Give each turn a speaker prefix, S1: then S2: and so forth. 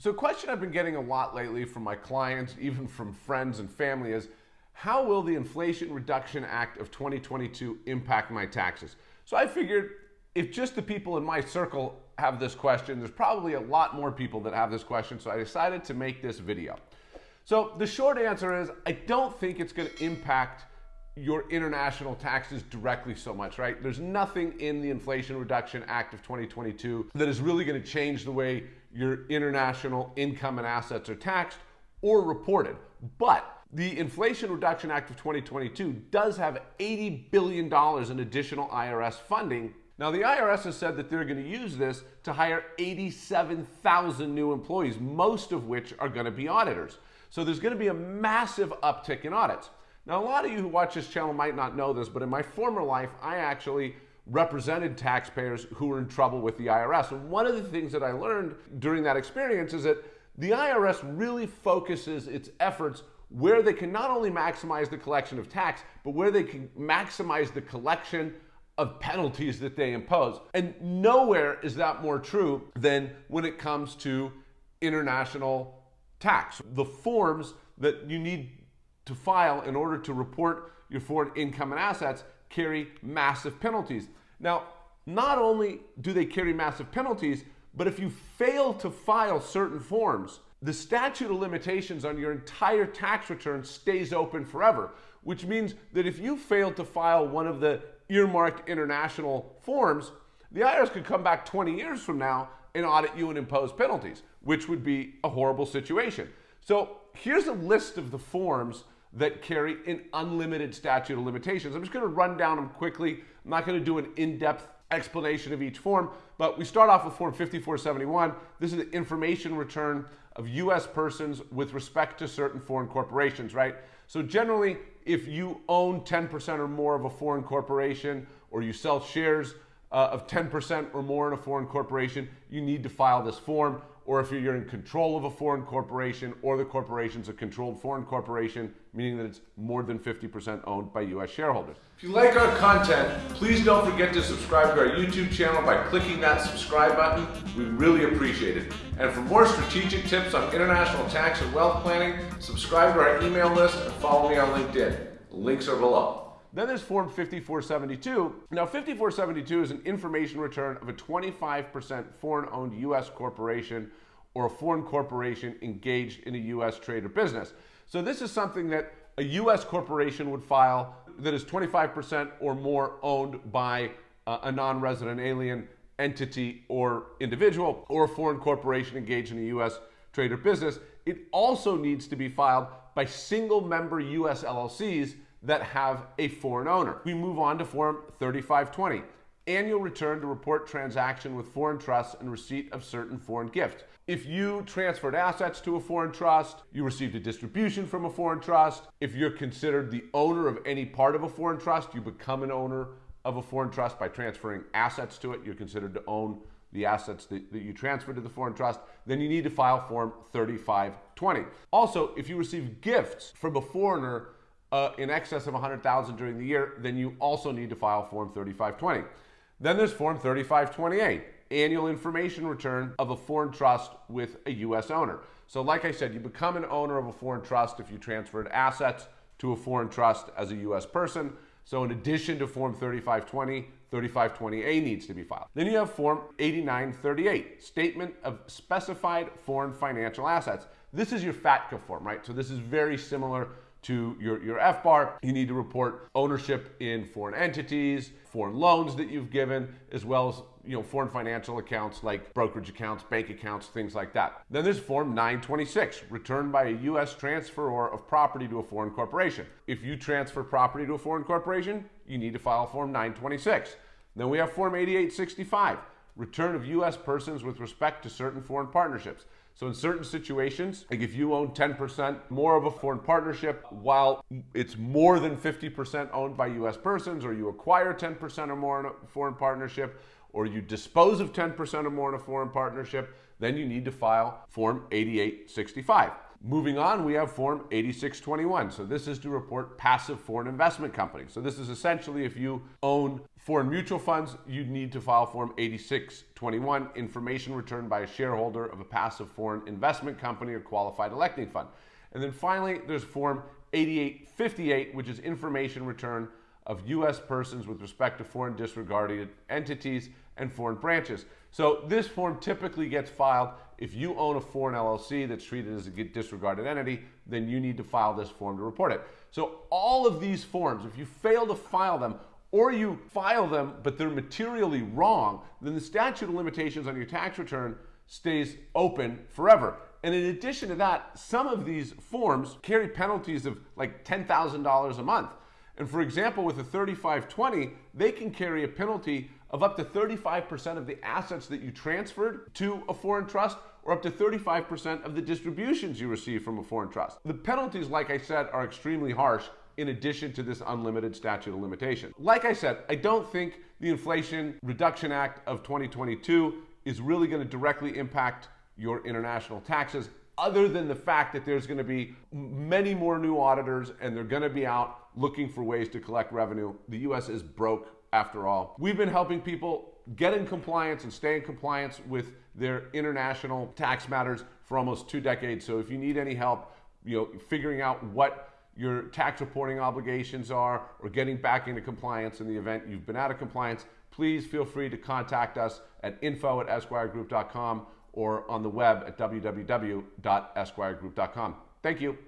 S1: So, a question I've been getting a lot lately from my clients, even from friends and family, is how will the Inflation Reduction Act of 2022 impact my taxes? So, I figured if just the people in my circle have this question, there's probably a lot more people that have this question. So, I decided to make this video. So, the short answer is I don't think it's going to impact your international taxes directly so much, right? There's nothing in the Inflation Reduction Act of 2022 that is really going to change the way your international income and assets are taxed or reported. But the Inflation Reduction Act of 2022 does have $80 billion in additional IRS funding. Now, the IRS has said that they're going to use this to hire 87,000 new employees, most of which are going to be auditors. So there's going to be a massive uptick in audits. Now, a lot of you who watch this channel might not know this, but in my former life, I actually represented taxpayers who were in trouble with the IRS. And one of the things that I learned during that experience is that the IRS really focuses its efforts where they can not only maximize the collection of tax, but where they can maximize the collection of penalties that they impose. And nowhere is that more true than when it comes to international tax. The forms that you need to file in order to report your foreign income and assets carry massive penalties. Now, not only do they carry massive penalties, but if you fail to file certain forms, the statute of limitations on your entire tax return stays open forever, which means that if you fail to file one of the earmarked international forms, the IRS could come back 20 years from now and audit you and impose penalties, which would be a horrible situation. So here's a list of the forms that carry an unlimited statute of limitations. I'm just going to run down them quickly. I'm not going to do an in-depth explanation of each form, but we start off with Form 5471. This is the information return of U.S. persons with respect to certain foreign corporations, right? So generally, if you own 10% or more of a foreign corporation or you sell shares uh, of 10% or more in a foreign corporation, you need to file this form or if you're in control of a foreign corporation or the corporation's a controlled foreign corporation, meaning that it's more than 50% owned by US shareholders. If you like our content, please don't forget to subscribe to our YouTube channel by clicking that subscribe button. We really appreciate it. And for more strategic tips on international tax and wealth planning, subscribe to our email list and follow me on LinkedIn. Links are below. Then there's Form 5472. Now, 5472 is an information return of a 25% foreign owned U.S. corporation or a foreign corporation engaged in a U.S. trade or business. So, this is something that a U.S. corporation would file that is 25% or more owned by uh, a non resident alien entity or individual or a foreign corporation engaged in a U.S. trade or business. It also needs to be filed by single member U.S. LLCs that have a foreign owner. We move on to Form 3520, annual return to report transaction with foreign trusts and receipt of certain foreign gifts. If you transferred assets to a foreign trust, you received a distribution from a foreign trust, if you're considered the owner of any part of a foreign trust, you become an owner of a foreign trust by transferring assets to it. You're considered to own the assets that, that, you transferred to the foreign trust, then you need to file Form 3520. Also, if you receive gifts from a foreigner uh, in excess of 100,000 during the year, then you also need to file Form 3520. Then there's Form 3520A, annual information return of a foreign trust with a U.S. owner. So, like I said, you become an owner of a foreign trust if you transferred assets to a foreign trust as a U.S. person. So, in addition to Form 3520, 3520A needs to be filed. Then you have Form 8938, Statement of Specified Foreign Financial Assets. This is your FATCA form, right? So, this is very similar to your, your FBAR. You need to report ownership in foreign entities, foreign loans that you've given, as well as you know, foreign financial accounts like brokerage accounts, bank accounts, things like that. Then there's Form 926, returned by a U.S. transferor of property to a foreign corporation. If you transfer property to a foreign corporation, you need to file Form 926. Then we have Form 8865, return of U.S. persons with respect to certain foreign partnerships. So in certain situations, like if you own 10% more of a foreign partnership while it's more than 50% owned by US persons, or you acquire 10% or more in a foreign partnership, or you dispose of 10% or more in a foreign partnership, then you need to file Form 8865. Moving on, we have Form 8621. So this is to report passive foreign investment companies. So this is essentially if you own foreign mutual funds, you need to file Form 8621, information returned by a shareholder of a passive foreign investment company or qualified electing fund. And then finally, there's Form 8858, which is information return of U.S. persons with respect to foreign disregarded entities and foreign branches. So this form typically gets filed if you own a foreign LLC that's treated as a disregarded entity, then you need to file this form to report it. So all of these forms, if you fail to file them, or you file them but they're materially wrong, then the statute of limitations on your tax return stays open forever. And in addition to that, some of these forms carry penalties of like $10,000 a month. And for example, with a 3520, they can carry a penalty of up to 35% of the assets that you transferred to a foreign trust or up to 35% of the distributions you receive from a foreign trust. The penalties, like I said, are extremely harsh in addition to this unlimited statute of limitation. Like I said, I don't think the Inflation Reduction Act of 2022 is really going to directly impact your international taxes other than the fact that there's going to be many more new auditors and they're going to be out looking for ways to collect revenue. The US is broke after all. We've been helping people get in compliance and stay in compliance with their international tax matters for almost two decades. So if you need any help, you know, figuring out what your tax reporting obligations are or getting back into compliance in the event you've been out of compliance, please feel free to contact us at info at esquiregroup.com or on the web at www.esquiregroup.com. Thank you.